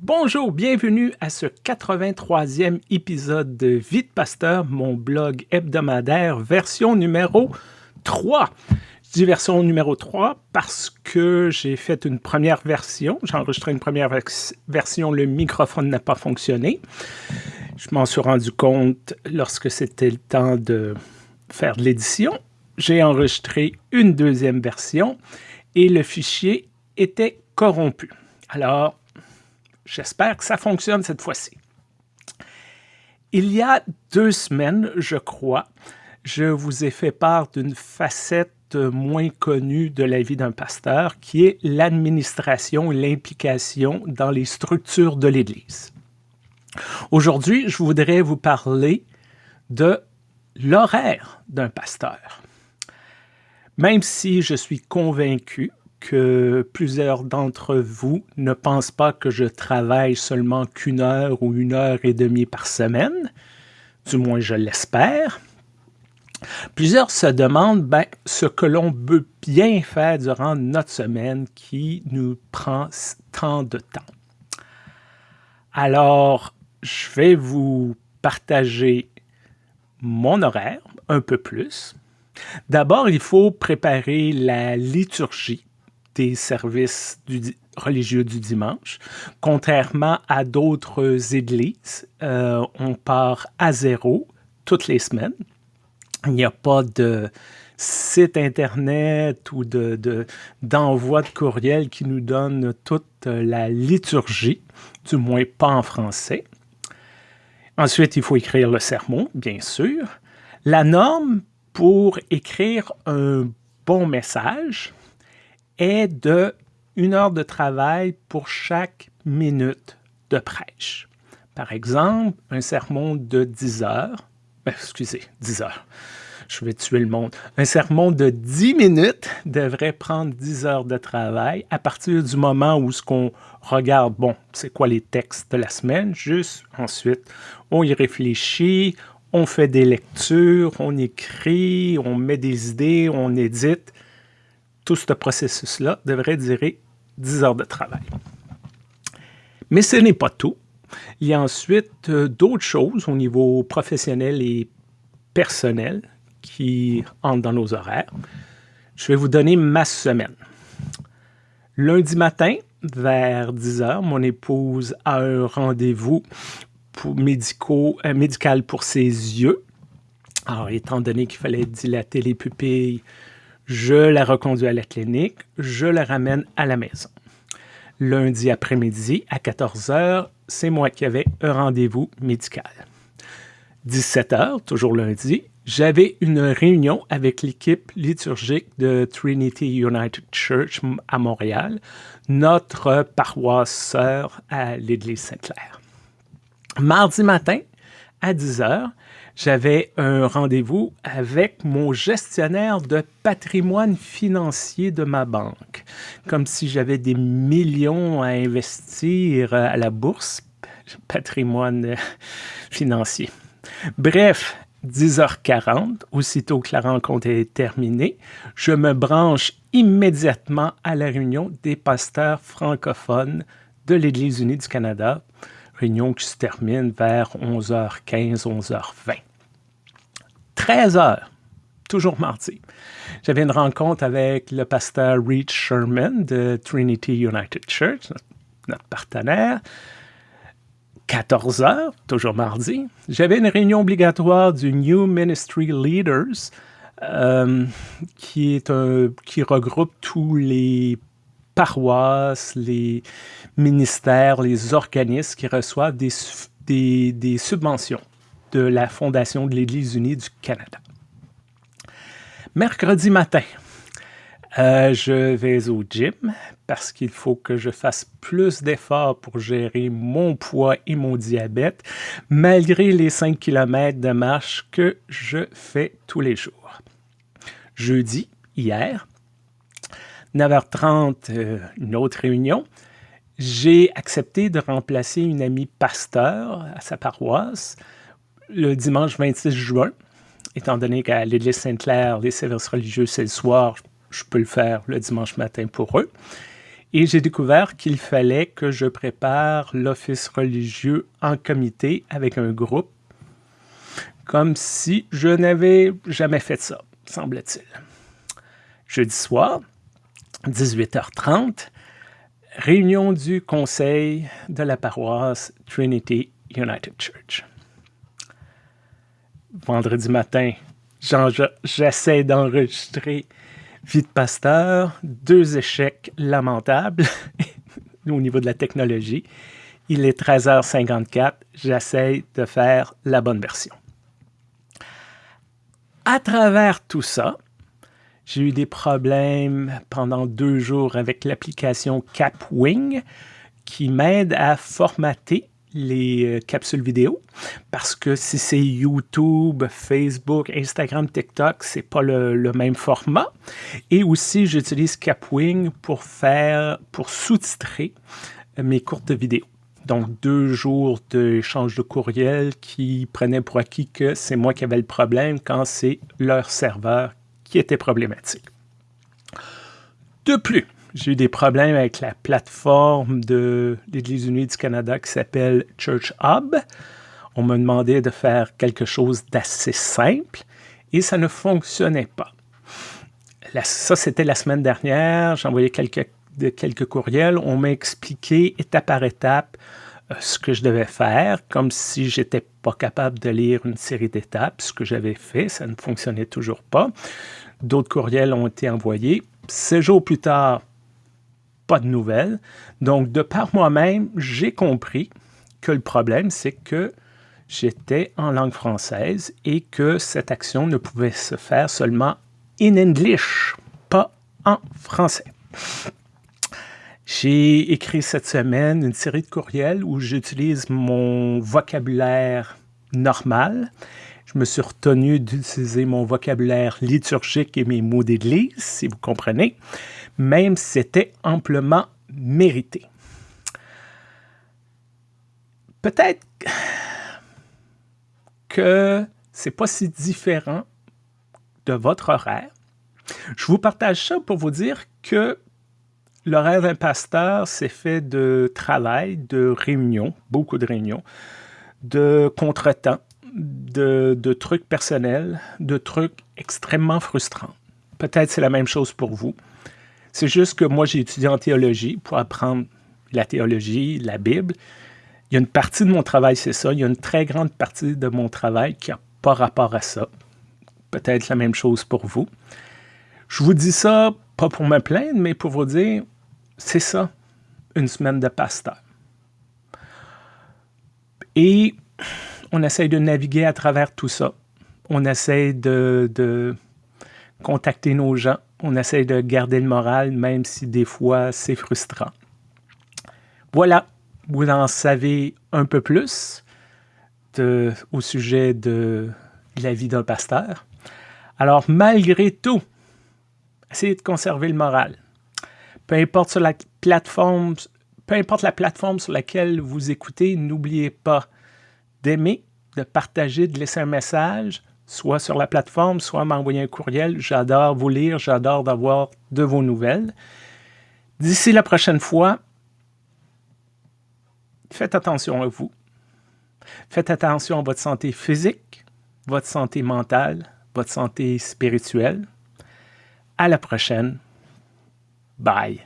Bonjour, bienvenue à ce 83e épisode de Vie de Pasteur, mon blog hebdomadaire, version numéro 3. Je dis version numéro 3 parce que j'ai fait une première version. J'ai enregistré une première version, le microphone n'a pas fonctionné. Je m'en suis rendu compte lorsque c'était le temps de faire de l'édition. J'ai enregistré une deuxième version et le fichier était corrompu. Alors, J'espère que ça fonctionne cette fois-ci. Il y a deux semaines, je crois, je vous ai fait part d'une facette moins connue de la vie d'un pasteur, qui est l'administration et l'implication dans les structures de l'Église. Aujourd'hui, je voudrais vous parler de l'horaire d'un pasteur. Même si je suis convaincu que plusieurs d'entre vous ne pensent pas que je travaille seulement qu'une heure ou une heure et demie par semaine, du moins je l'espère. Plusieurs se demandent ben, ce que l'on peut bien faire durant notre semaine qui nous prend tant de temps. Alors, je vais vous partager mon horaire un peu plus. D'abord, il faut préparer la liturgie des services religieux du dimanche. Contrairement à d'autres églises, euh, on part à zéro toutes les semaines. Il n'y a pas de site Internet ou d'envoi de, de courriel qui nous donne toute la liturgie, du moins pas en français. Ensuite, il faut écrire le sermon, bien sûr. La norme pour écrire un bon message, est de une heure de travail pour chaque minute de prêche. Par exemple, un sermon de 10 heures, ben, excusez, 10 heures, je vais tuer le monde. Un sermon de 10 minutes devrait prendre 10 heures de travail à partir du moment où ce qu'on regarde, bon, c'est quoi les textes de la semaine, juste ensuite, on y réfléchit, on fait des lectures, on écrit, on met des idées, on édite tout ce processus-là devrait durer 10 heures de travail. Mais ce n'est pas tout. Il y a ensuite euh, d'autres choses au niveau professionnel et personnel qui entrent dans nos horaires. Je vais vous donner ma semaine. Lundi matin, vers 10 heures, mon épouse a un rendez-vous euh, médical pour ses yeux. Alors, étant donné qu'il fallait dilater les pupilles, je la reconduis à la clinique, je la ramène à la maison. Lundi après-midi, à 14 h, c'est moi qui avais un rendez-vous médical. 17 h, toujours lundi, j'avais une réunion avec l'équipe liturgique de Trinity United Church à Montréal, notre paroisse sœur à l'Église Sainte-Claire. Mardi matin, à 10 h, j'avais un rendez-vous avec mon gestionnaire de patrimoine financier de ma banque, comme si j'avais des millions à investir à la bourse, patrimoine financier. Bref, 10h40, aussitôt que la rencontre est terminée, je me branche immédiatement à la réunion des pasteurs francophones de l'Église unie du Canada, réunion qui se termine vers 11h15, 11h20. 13 heures, toujours mardi. J'avais une rencontre avec le pasteur Reed Sherman de Trinity United Church, notre, partenaire. 14 heures, toujours mardi. J'avais une réunion obligatoire du New Ministry Leaders, euh, qui, regroupe tous les paroisses, les ministères, les organismes qui reçoivent des subventions de la Fondation de l'Église unie du Canada. Mercredi matin, euh, je vais au gym parce qu'il faut que je fasse plus d'efforts pour gérer mon poids et mon diabète, malgré les 5 km de marche que je fais tous les jours. Jeudi, hier, 9h30, euh, une autre réunion. J'ai accepté de remplacer une amie pasteur à sa paroisse le dimanche 26 juin, étant donné qu'à l'église Sainte-Claire, les services religieux, c'est le soir, je peux le faire le dimanche matin pour eux. et j'ai découvert qu'il fallait que je prépare l'office religieux en comité avec un groupe, comme si je n'avais jamais fait ça, semble-t-il. Jeudi soir, 18h30, réunion du conseil de la paroisse Trinity United Church. Vendredi matin, j'essaie d'enregistrer Vie de pasteur, deux échecs lamentables au niveau de la technologie. Il est 13h54, j'essaie de faire la bonne version. À travers tout ça, j'ai eu des problèmes pendant deux jours avec l'application Capwing qui m'aide à formater les euh, capsules vidéo parce que si c'est YouTube, Facebook, Instagram, TikTok, c'est pas le, même format. Et aussi, j'utilise Capwing pour faire, pour sous-titrer mes courtes vidéos. Donc, deux jours d'échange de courriel qui prenaient pour acquis que c'est moi qui avais le problème quand c'est leur serveur qui était problématique. De plus, j'ai eu des problèmes avec la plateforme de l'Église unie du Canada qui s'appelle Church Hub. On me demandait de faire quelque chose d'assez simple et ça ne fonctionnait pas. ça, c'était la semaine dernière. J'ai envoyé quelques, quelques courriels. On m'a expliqué étape par étape euh, ce que je devais faire, comme si j'étais pas capable de lire une série d'étapes, ce que j'avais fait, ça ne fonctionnait toujours pas. D'autres courriels ont été envoyés. Six jours plus tard, pas de nouvelles. Donc, de par moi-même, j'ai compris que le problème, c'est que j'étais en langue française et que cette action ne pouvait se faire seulement in English, pas en français. J'ai écrit cette semaine une série de courriels où j'utilise mon vocabulaire normal. Je me suis retenu d'utiliser mon vocabulaire liturgique et mes mots d'église, si vous comprenez, même si c'était amplement mérité. Peut-être que c'est pas si différent de votre horaire. Je vous partage ça pour vous dire que L'horaire d'un pasteur, c'est fait de travail, de réunions, beaucoup de réunions, de contretemps, de, de trucs personnels, de trucs extrêmement frustrants. Peut-être c'est la même chose pour vous. C'est juste que moi, j'ai étudié en théologie pour apprendre la théologie, la Bible. Il y a une partie de mon travail, c'est ça. Il y a une très grande partie de mon travail qui n'a pas rapport à ça. Peut-être la même chose pour vous. Je vous dis ça pas pour me plaindre, mais pour vous dire, c'est ça, une semaine de pasteur. Et on essaye de naviguer à travers tout ça. On essaye de, contacter nos gens. On essaye de garder le moral, même si des fois c'est frustrant. Voilà, vous en savez un peu plus au sujet de la vie d'un pasteur. Alors, malgré tout, essayez de conserver le moral peu importe sur la plateforme, peu importe la plateforme sur laquelle vous écoutez, n'oubliez pas d'aimer, de partager, de laisser un message, soit sur la plateforme, soit m'envoyer un courriel. J'adore vous lire, j'adore d'avoir de vos nouvelles. D'ici la prochaine fois, faites attention à vous. Faites attention à votre santé physique, votre santé mentale, votre santé spirituelle. À la prochaine. Bye.